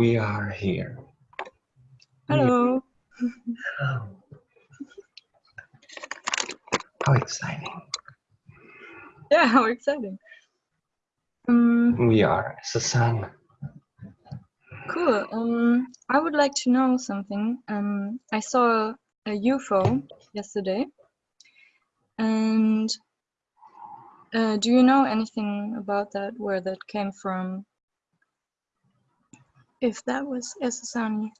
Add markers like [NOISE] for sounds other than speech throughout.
We are here. Hello. Hello. How exciting. Yeah, how exciting. Um, We are sun. cool. Um, I would like to know something. Um, I saw a UFO yesterday. And uh, do you know anything about that, where that came from? If that was Essassani?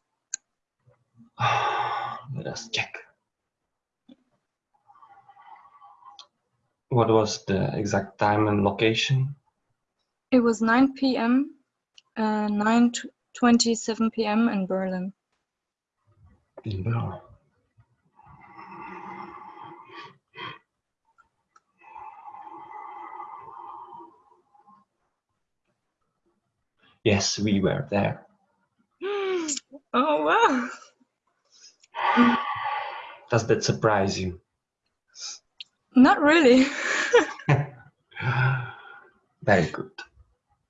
[SIGHS] Let us check. What was the exact time and location? It was 9 p.m., uh, 9 27 p.m. in Berlin. In Berlin. Yes, we were there. Oh, wow. Does that surprise you? Not really. [LAUGHS] Very good.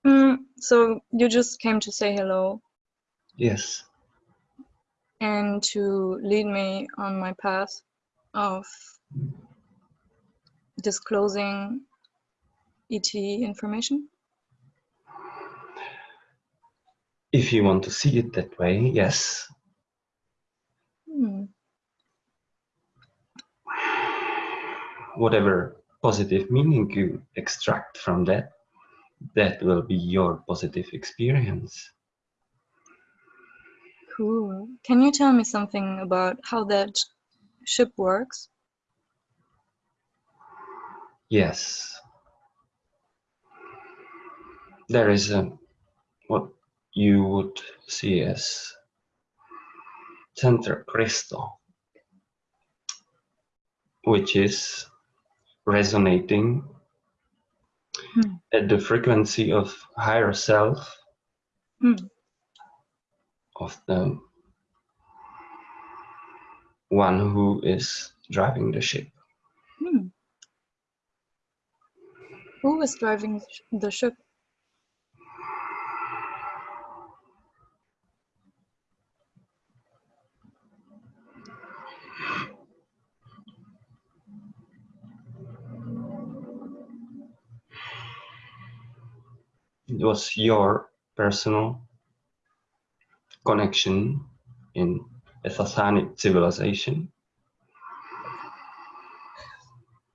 Mm, so you just came to say hello Yes. and to lead me on my path of disclosing ET information? If you want to see it that way, yes. Hmm. Whatever positive meaning you extract from that, that will be your positive experience. Cool. Can you tell me something about how that ship works? Yes. There is a you would see as center crystal, which is resonating Hmm. at the frequency of higher self Hmm. of the one who is driving the ship. Hmm. Who is driving the the ship? Was your personal connection in a Sasanic civilization.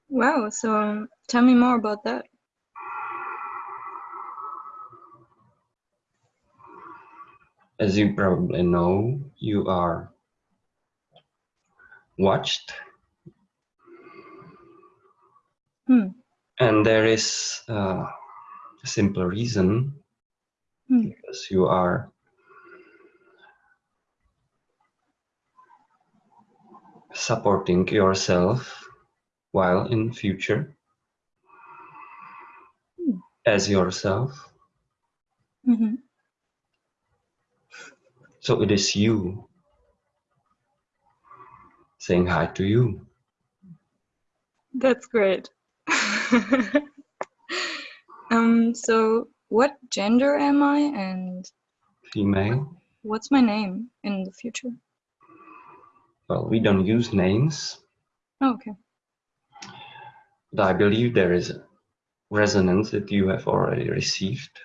Wow, so um, tell me more about that. As you probably know, you are watched, Hmm. and there is uh, simple reason Hmm. because you are supporting yourself while in future Hmm. as yourself. hmm So it is you saying hi to you. That's great. [LAUGHS] um, so what gender am I and Female. what's my name in the future? Well, we don't use names, Oh, okay. but I believe there is a resonance that you have already received.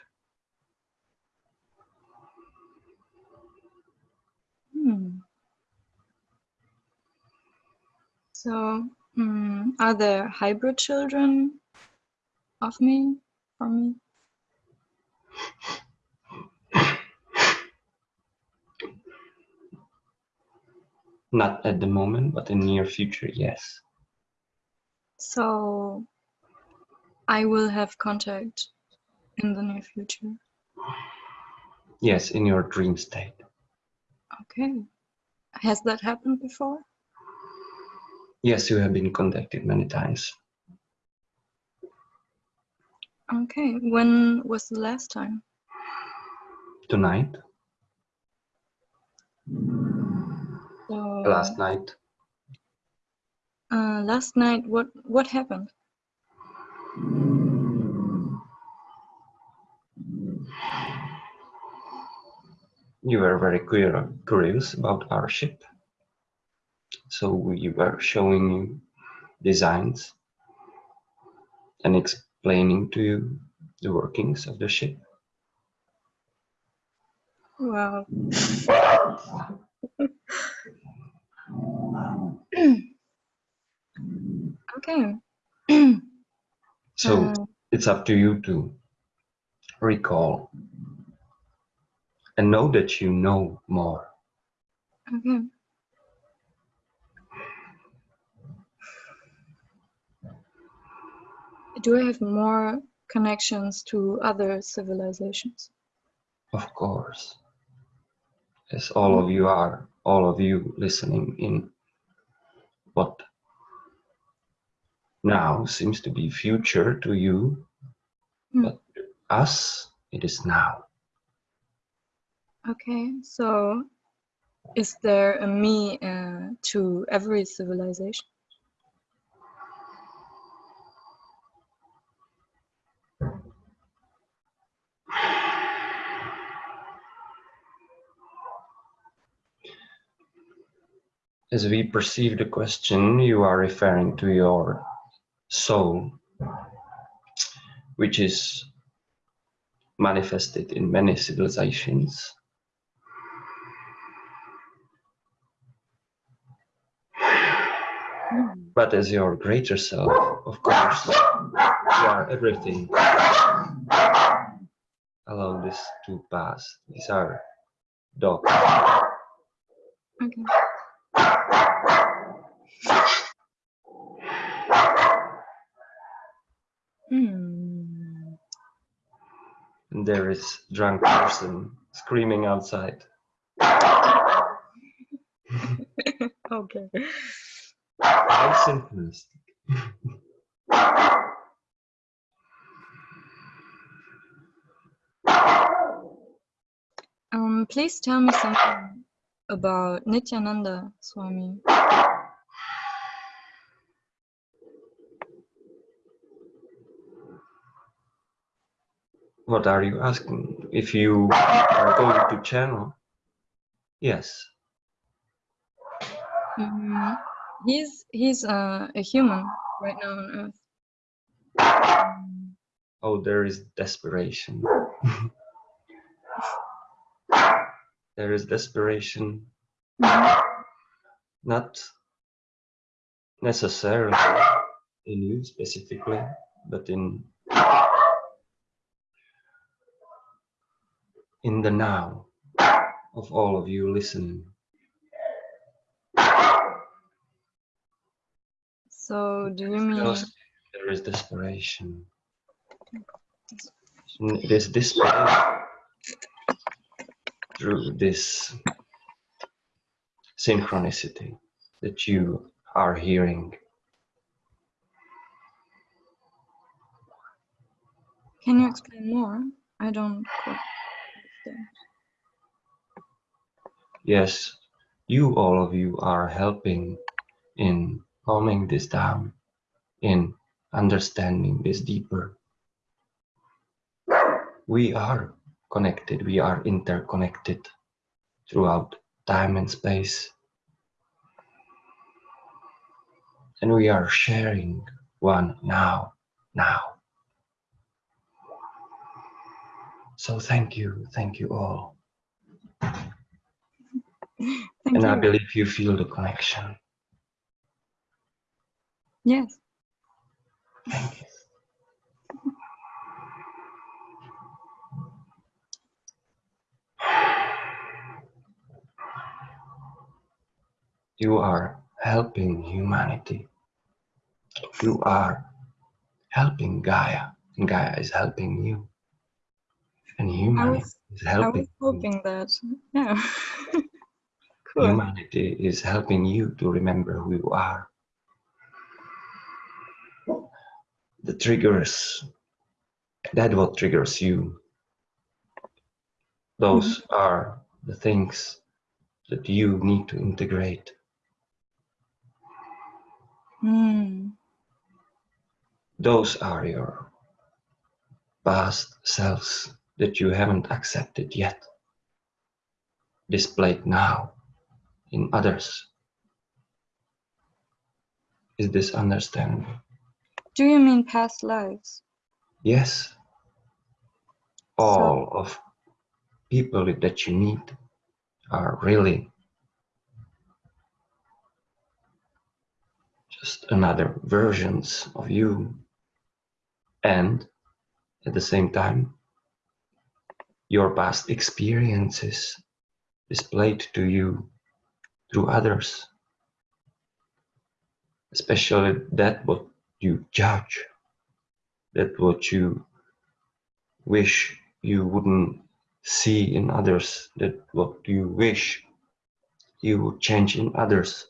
Hmm. So, mm, are there hybrid children of me, from me? Not at the moment, but in near future, yes. So, I will have contact in the near future. Yes, in your dream state. Okay. Has that happened before? Yes, you have been contacted many times. Okay. When was the last time? Tonight, So, last night, uh, last night, what what happened? You were very curious about our ship. So we were showing you designs and explaining to you the workings of the ship. Wow. [COUGHS] okay. So Uh, it's up to you to recall and know that you know more. okay. Do I have more connections to other civilizations? Of course. As all of you are, all of you listening in what now seems to be future to you, Hmm. but to us, it is now. Okay, so is there a me uh, to every civilization? As we perceive the question, you are referring to your soul, which is manifested in many civilizations. But as your greater self, of course, you are everything. Allow this to pass. These are dogs. Okay. And there is drunk person screaming outside. [LAUGHS] Okay. How synchronistic. Um, please tell me something about Nityananda Swami. What are you asking? If you are going to channel? Yes. Mm, he's he's uh, a human right now on Earth. Um, Oh, there is desperation. [LAUGHS] there is desperation, mhm. not necessarily in you specifically, but in in the now of all of you listening. So do you mean? Because there is desperation. And It is displayed through this synchronicity that you are hearing. Can you explain more? I don't Yes, you, all of you, are helping in calming this down, in understanding this deeper. We are connected, we are interconnected throughout time and space. And we are sharing one now, now. So thank you, thank you all. Thank and I believe you feel the connection. Yes. Thank you. You are helping humanity. You are helping Gaia, and Gaia is helping you. And humanity was- is I helping was you. hoping that. Yeah. [LAUGHS] cool. Humanity is helping you to remember who you are. The triggers, that what triggers you. Those are the things that you need to integrate. Hmm. Those are your past selves that you haven't accepted yet, displayed now in others. Is this understandable? Do you mean past lives? Yes. All so, of people that you meet are really just another versions of you and at the same time your past experiences displayed to you through others. Especially that what you judge that what you wish you wouldn't see in others that what you wish you would change in others.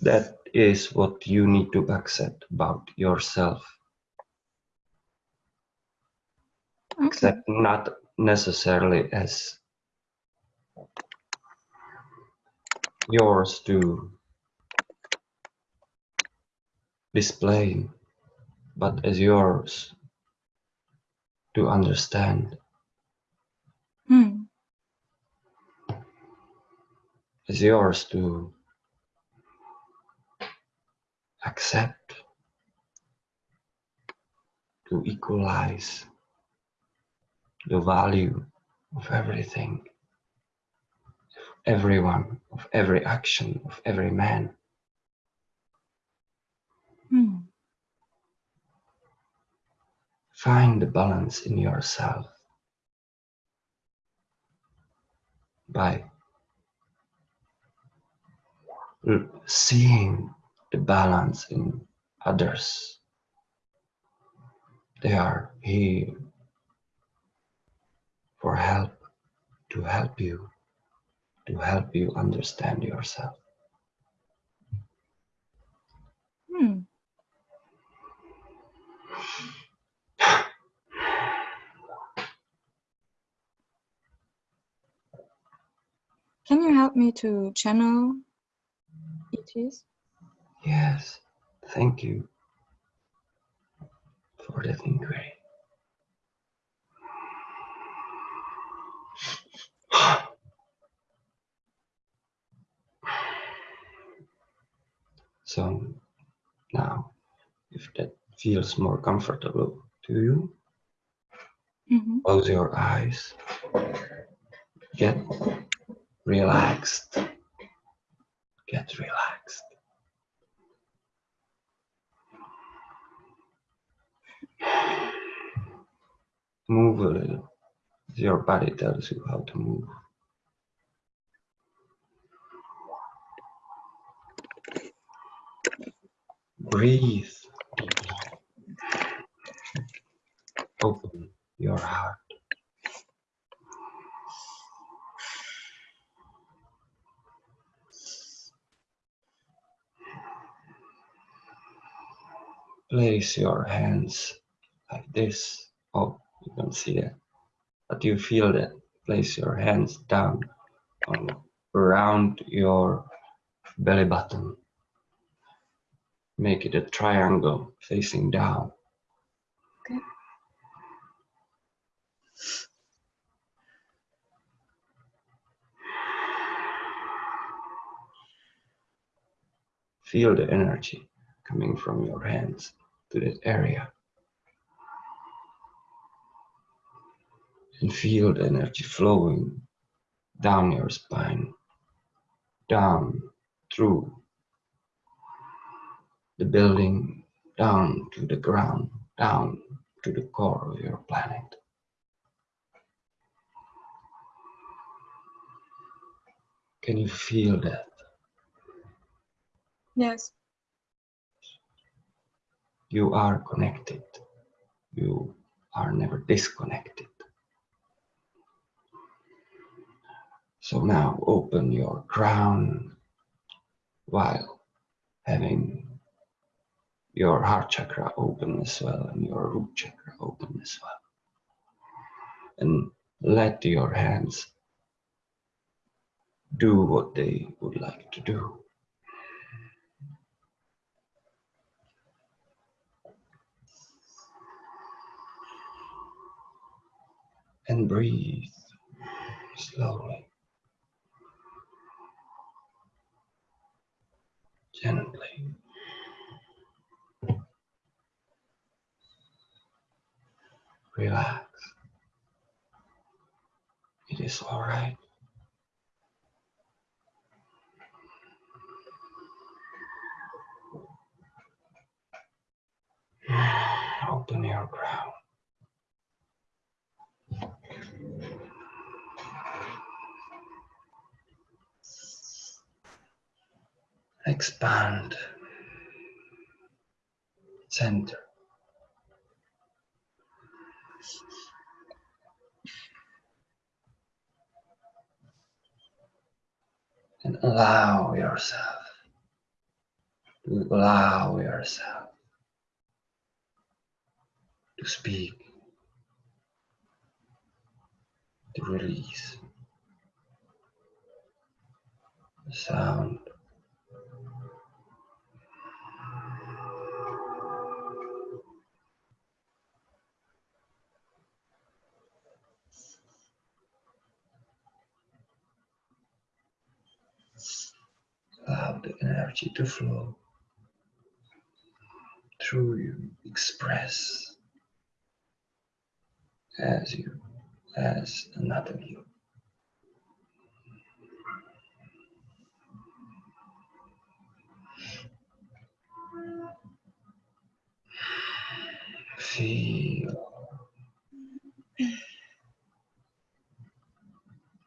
That is what you need to accept about yourself okay. except not necessarily as yours to display but as yours to understand. Hmm. It's yours to accept, to equalize the value of everything, everyone, of every action, of every man. Hmm. Find the balance in yourself by seeing the balance in others. They are here for help, to help you, to help you understand yourself. Hmm. Can you help me to channel ETs? Yes, thank you for that inquiry. [SIGHS] So now, if that feels more comfortable to you, mm -hmm. close your eyes, get relaxed. Get relaxed. [SIGHS] Move a little. Your body tells you how to move. Breathe. Open your heart. place your hands like this. Oh, you don't see that. But you feel that. Place your hands down on, around your belly button. Make it a triangle facing down. Okay. Feel the energy coming from your hands to that area. And feel the energy flowing down your spine, down through the building, down to the ground, down to the core of your planet. Can you feel that? Yes you are connected. You are never disconnected. So now open your crown while having your heart chakra open as well and your root chakra open as well. And let your hands do what they would like to do. and breathe slowly, gently. Relax. It is all right. [SIGHS] Open your crown. Expand. Center. And allow yourself to allow yourself to speak, to release the sound. Allow the energy to flow through you, express as you, as another you. Feel,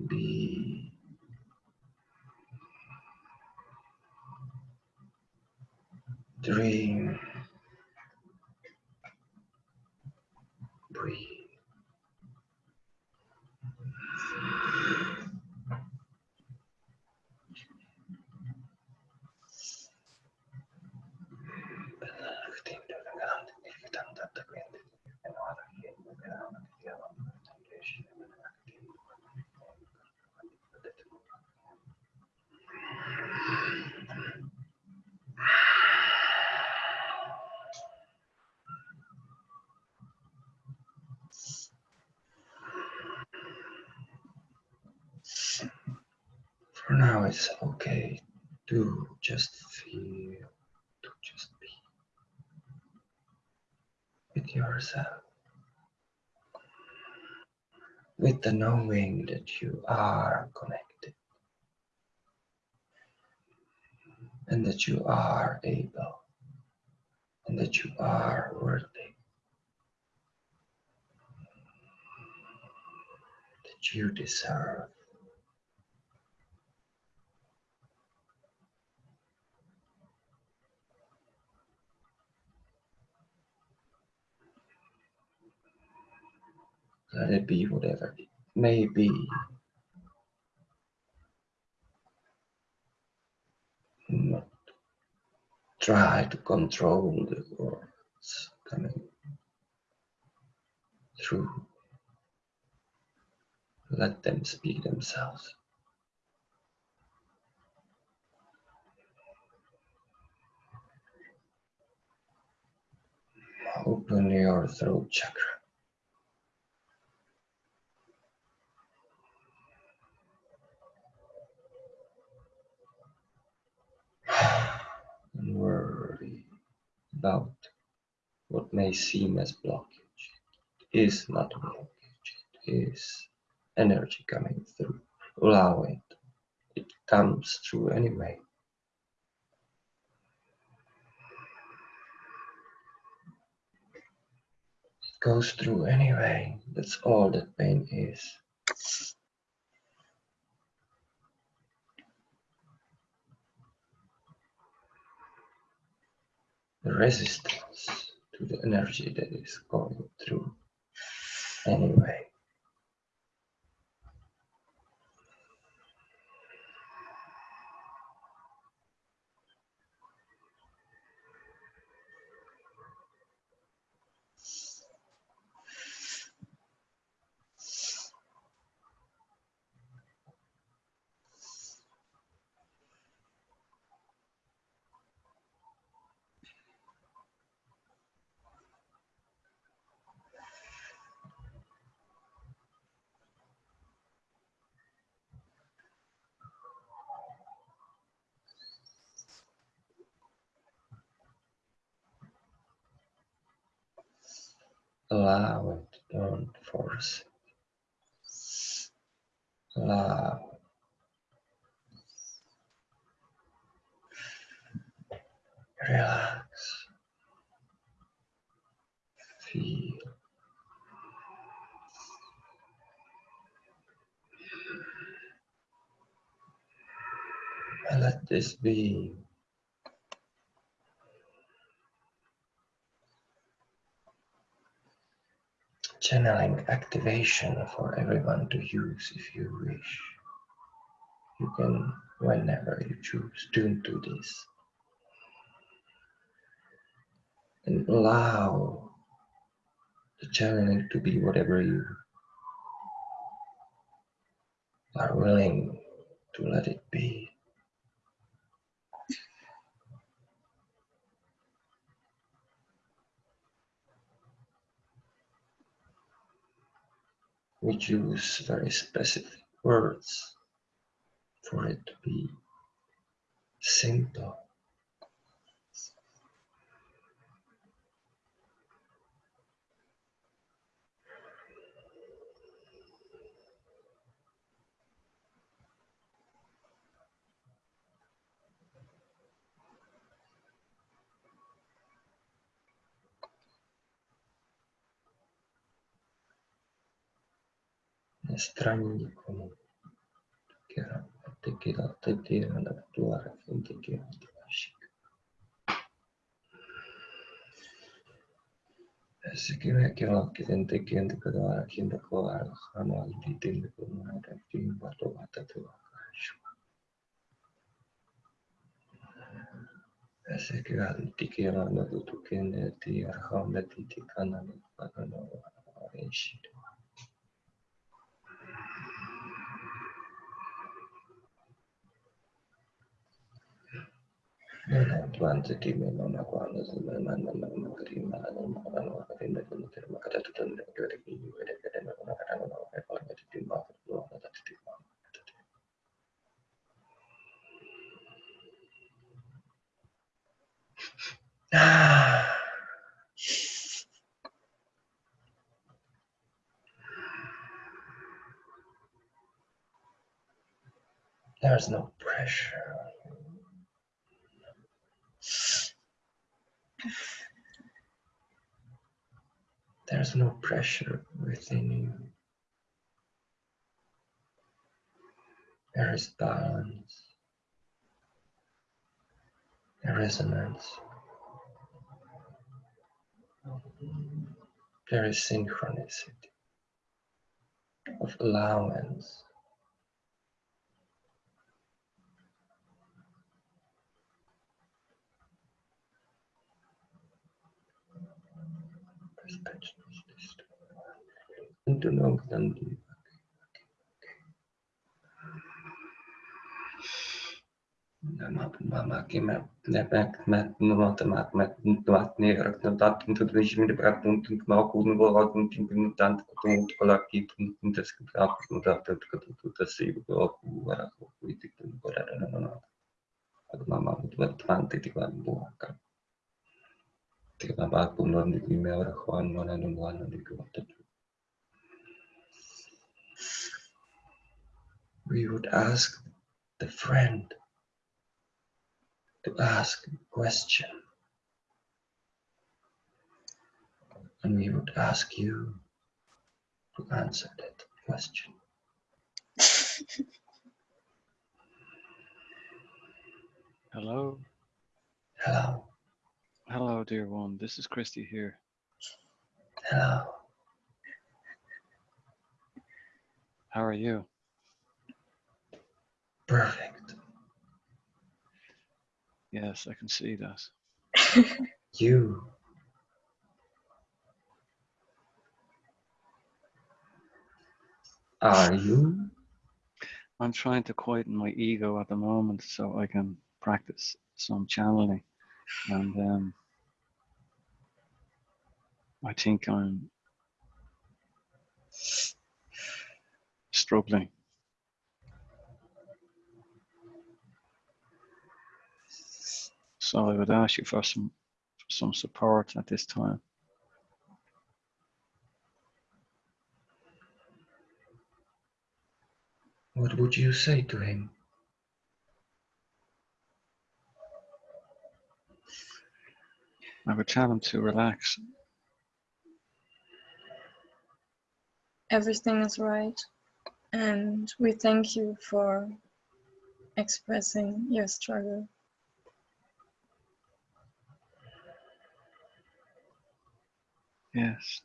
be, dream, breathe. For now, it's okay to just feel, to just be with yourself, with the knowing that you are connected and that you are able and that you are worthy, that you deserve. Let it be whatever it may be. Not try to control the words coming through. Let them speak themselves. Open your throat chakra. [SIGHS] and worry about what may seem as blockage. It is not a blockage, it is energy coming through. Allow it. It comes through anyway. It goes through anyway. That's all that pain is. Resistance to the energy that is going through anyway. Allow it, don't force it. Allow. Relax. Feel. And let this be channeling activation for everyone to use if you wish. You can, whenever you choose, tune to this. And allow the channeling to be whatever you are willing to let it be. We use very specific words for it to be simple. estranni comuni che erano particolari ed erano attuali fonti di antilascica. Sikime kila kitente kende kadara kinda kowara khana aldi tinde kumara tin bato bata tewa kashwa. Ese kila tikira na dutu kende ti arhamda ti tikana na kana na wa enshida. There's no pressure. There's no pressure within you. There is balance, there resonance, there is synchronicity of allowance. into long term relief. Maki meg, meg, matemát, meg, matni, rögtön tartunk, tudom, és mindig rápuntunk, ma akudni voltunk, mintant, tudunk, valaki, tudunk, ezt rápuntunk, rápuntunk, tudunk, ezt szívjuk, akú, akú, politik, tudunk, arra, nem, nem, hát már már ott vett fánti, ti van buhaka. Ti van bákunk, nem, nem, nem, nem, nem, nem, nem, nem, nem, nem, nem, nem, nem, nem, nem, nem, we would ask the friend to ask a question. And we would ask you to answer that question. [LAUGHS] Hello. Hello. Hello, dear one. This is Christy here. Hello. How are you? Perfect. Yes, I can see that. [LAUGHS] You. Are you? I'm trying to quieten my ego at the moment so I can practice some channeling. And um, I think I'm struggling. So I would ask you for some for some support at this time. What would you say to him? I would tell him to relax. Everything is right, and we thank you for expressing your struggle. Yes.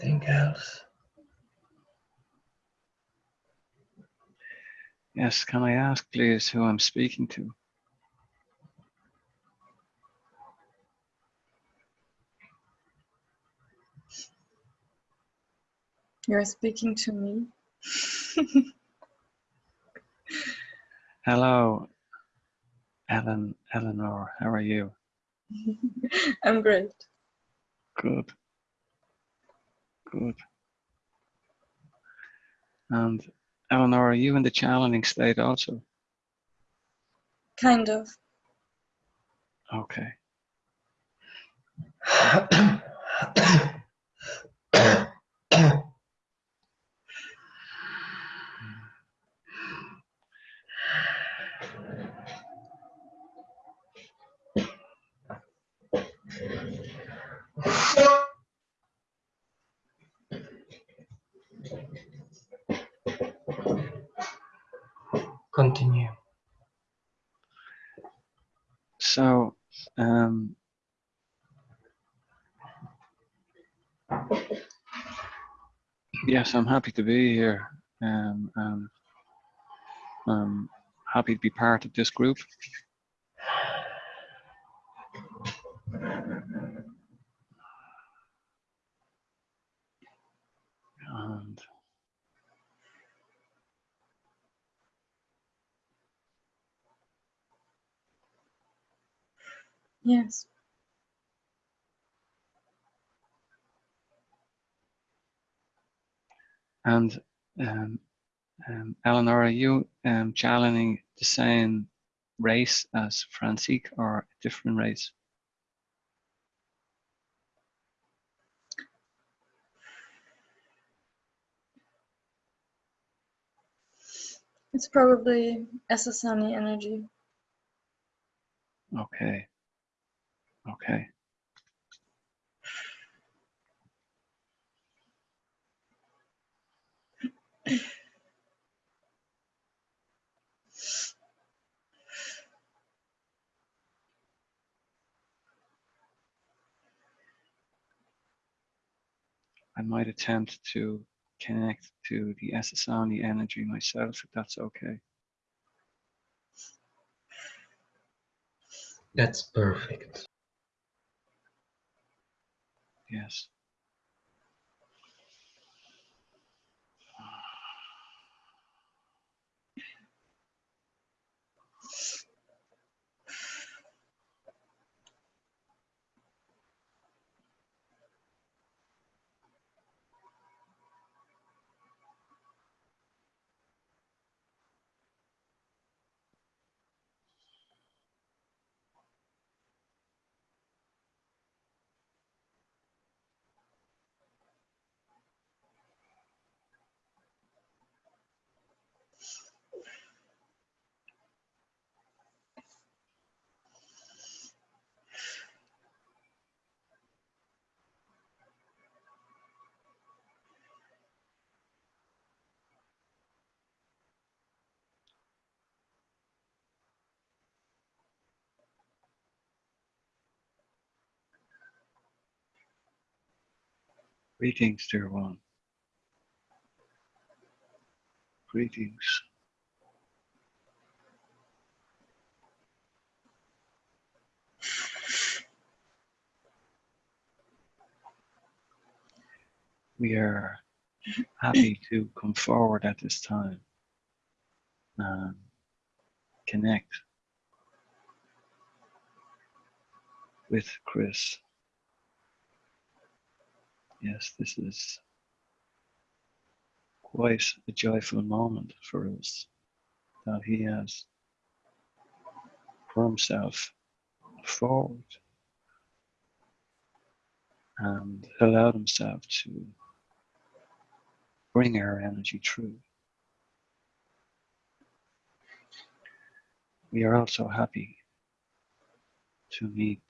Anything else? Yes, can I ask please who I'm speaking to? You're speaking to me. [LAUGHS] Hello, Ellen, Eleanor, how are you? [LAUGHS] I'm great. Good. Good. And Eleanor, are you in the challenging state also? Kind of. Okay. [CLEARS THROAT] [COUGHS] [COUGHS] [COUGHS] Continue. So, um, yes, I'm happy to be here. Um, and I'm happy to be part of this group. And Yes. And um, um, Eleanor, are you um, channeling the same race as Francique or a different race? It's probably Essassani energy. Okay. Okay. I might attempt to connect to the Essassani energy myself, if that's okay. That's perfect. Yes. Greetings, dear one. Greetings. We are happy to come forward at this time and connect with Chris. Yes, this is quite a joyful moment for us that he has put himself forward and allowed himself to bring our energy through. We are also happy to meet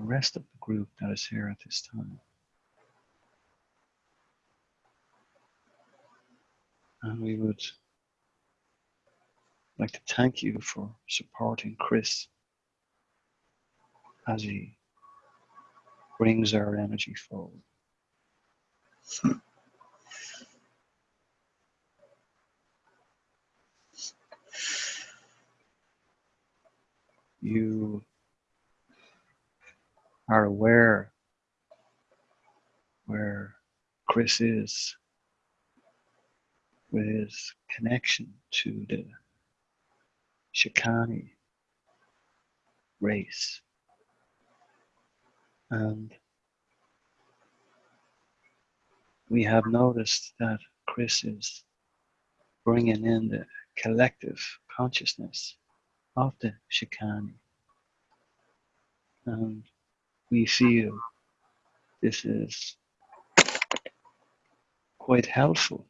the rest of the group that is here at this time. And we would like to thank you for supporting Chris as he brings our energy forward. You are aware where Chris is with his connection to the Shikani race. And we have noticed that Chris is bringing in the collective consciousness of the Shikani. And we feel this is quite helpful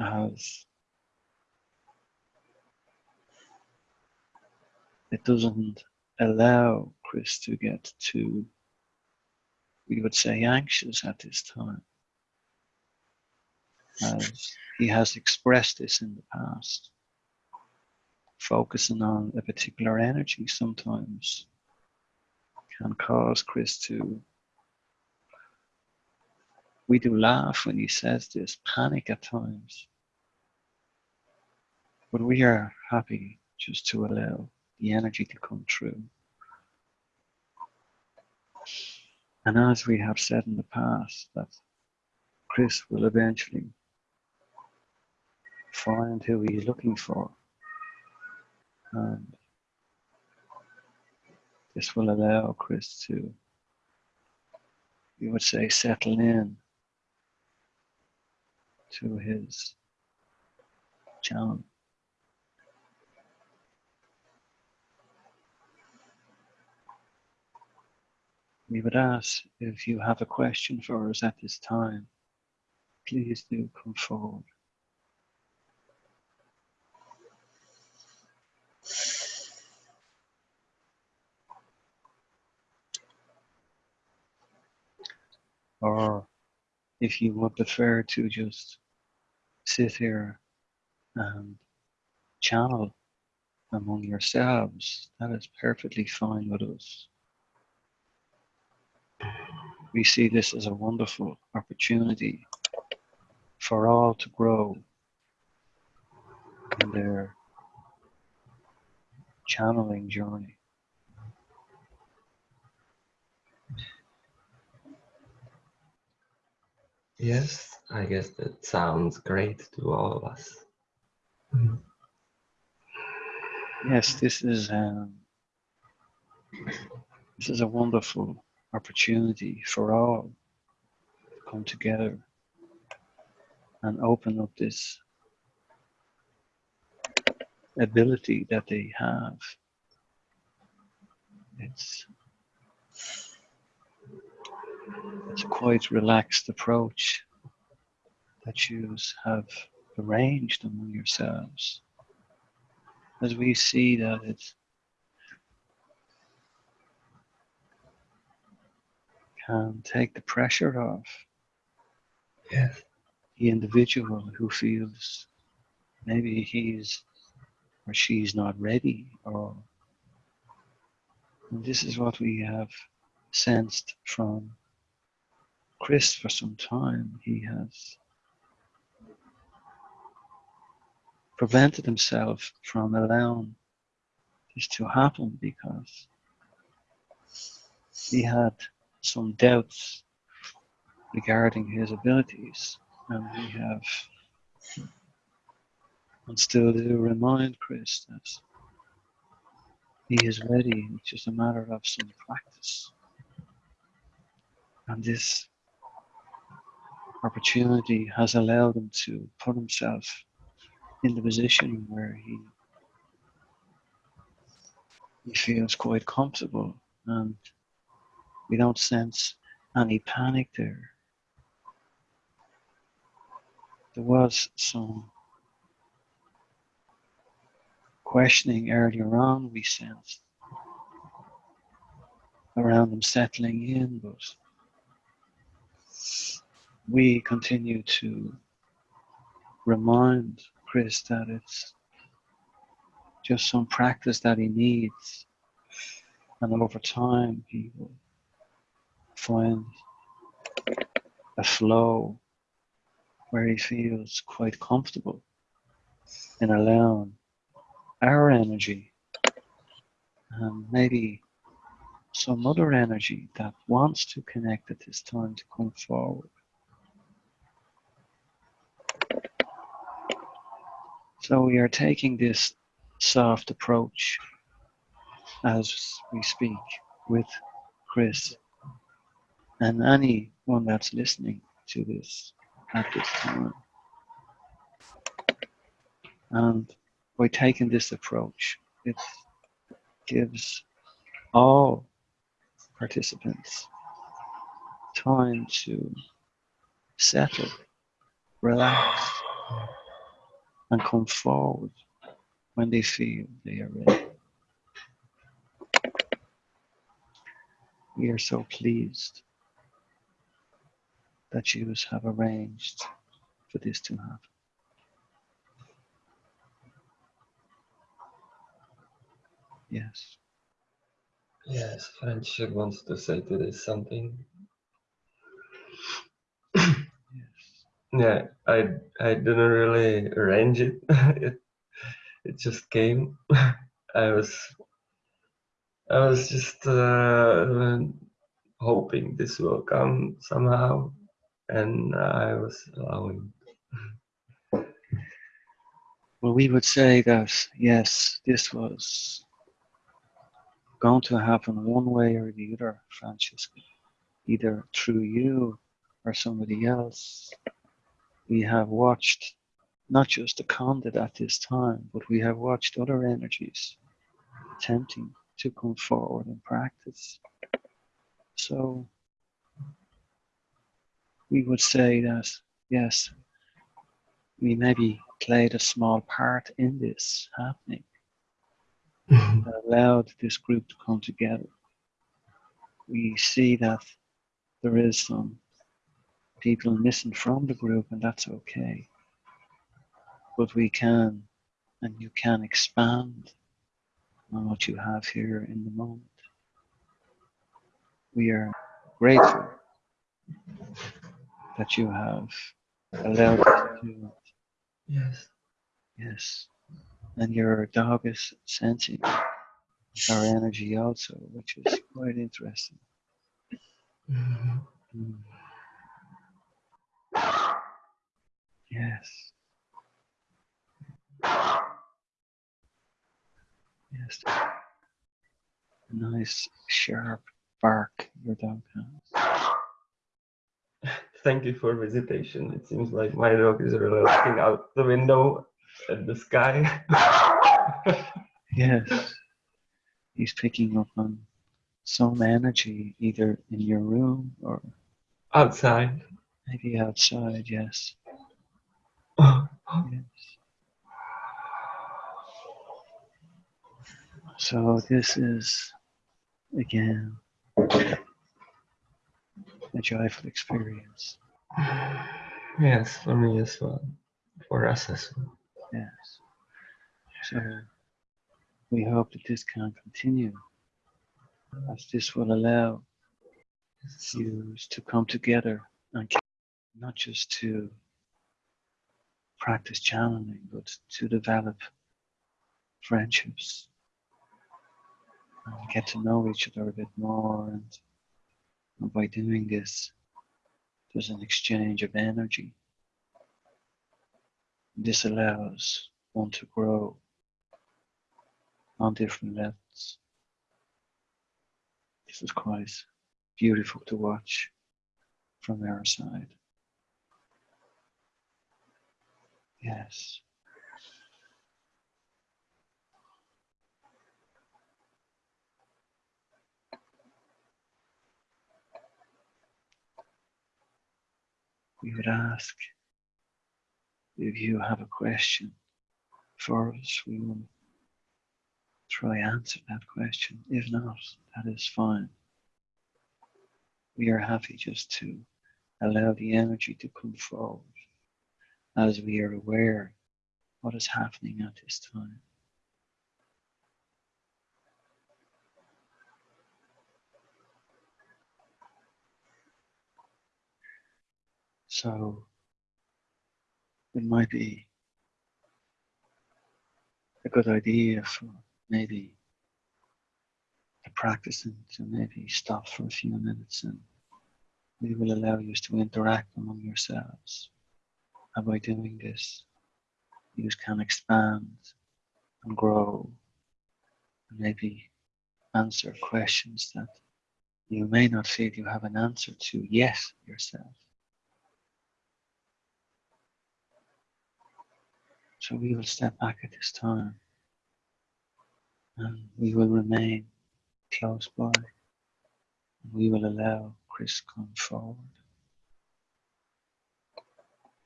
as it doesn't allow Chris to get too, we would say, anxious at this time. As he has expressed this in the past. Focusing on a particular energy sometimes can cause Chris to. We do laugh when he says this, panic at times. But we are happy just to allow the energy to come through. And as we have said in the past, that Chris will eventually find who he's looking for. And this will allow Chris to, you would say, settle in to his challenge. We would ask if you have a question for us at this time, please do come forward. Or if you would prefer to just sit here and channel among yourselves, that is perfectly fine with us we see this as a wonderful opportunity for all to grow in their channeling journey. Yes, I guess that sounds great to all of us. Yes, this is um, this is a wonderful opportunity for all to come together and open up this ability that they have. It's it's a quite relaxed approach that you have arranged among yourselves. As we see that it can take the pressure off yes. the individual who feels maybe he's or she's not ready or this is what we have sensed from Chris for some time. He has prevented himself from allowing this to happen because he had some doubts regarding his abilities, and we have and still do remind Chris that he is ready. It's just a matter of some practice. And this opportunity has allowed him to put himself in the position where he he feels quite comfortable and we don't sense any panic there. There was some questioning earlier on we sensed around them settling in, but we continue to remind Chris that it's just some practice that he needs, and over time he will find a flow where he feels quite comfortable in allowing our energy and maybe some other energy that wants to connect at this time to come forward. So we are taking this soft approach as we speak with Chris and anyone that's listening to this at this time. And by taking this approach, it gives all participants time to settle, relax, and come forward when they feel they are ready. We are so pleased that you have arranged for this to happen. Yes. Yes, Friendship wants to say to this something. Yeah, I I didn't really arrange it. [LAUGHS] it it just came. [LAUGHS] I was I was just uh, hoping this will come somehow, and I was allowing. Well, we would say that yes, this was going to happen one way or the other, Francesca, either through you or somebody else. We have watched not just the conduit at this time, but we have watched other energies attempting to come forward and practice. So we would say that yes, we maybe played a small part in this happening mm-hmm. that allowed this group to come together. We see that there is some people missing from the group, and that's okay. But we can, and you can expand on what you have here in the moment. We are grateful that you have allowed us to do it. Yes. Yes. And your dog is sensing our energy also, which is quite interesting. Mhm. Mm. Yes. Yes. A nice sharp bark your dog has. [LAUGHS] Thank you for visitation. It seems like my dog is really looking out the window at the sky. [LAUGHS] Yes. [LAUGHS] He's picking up on some energy either in your room or Outside. maybe outside, yes. [SIGHS] So this is again a joyful experience. [SIGHS] Yes, for me as well. For us as well. Yes. So we hope that this can continue as this will allow you to come together and not just to practice channeling, but to develop friendships and get to know each other a bit more. And, and by doing this, there's an exchange of energy. This allows one to grow on different levels. This is quite beautiful to watch from our side. Yes. We would ask if you have a question for us, we will try answer that question. If not, that is fine. We are happy just to allow the energy to come forward as we are aware what is happening at this time. So it might be a good idea for maybe to practice and to maybe stop for a few minutes and we will allow you to interact among yourselves. And by doing this, you can expand and grow and maybe answer questions that you may not feel you have an answer to yet yourself. So we will step back at this time and we will remain close by. We will allow Chris come forward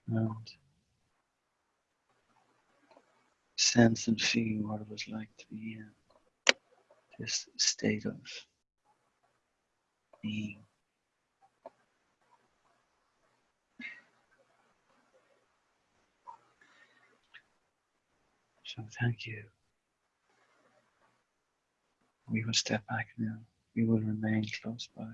and sense and feel what it was like to be in this state of being. So thank you. We will step back now. We will remain close by.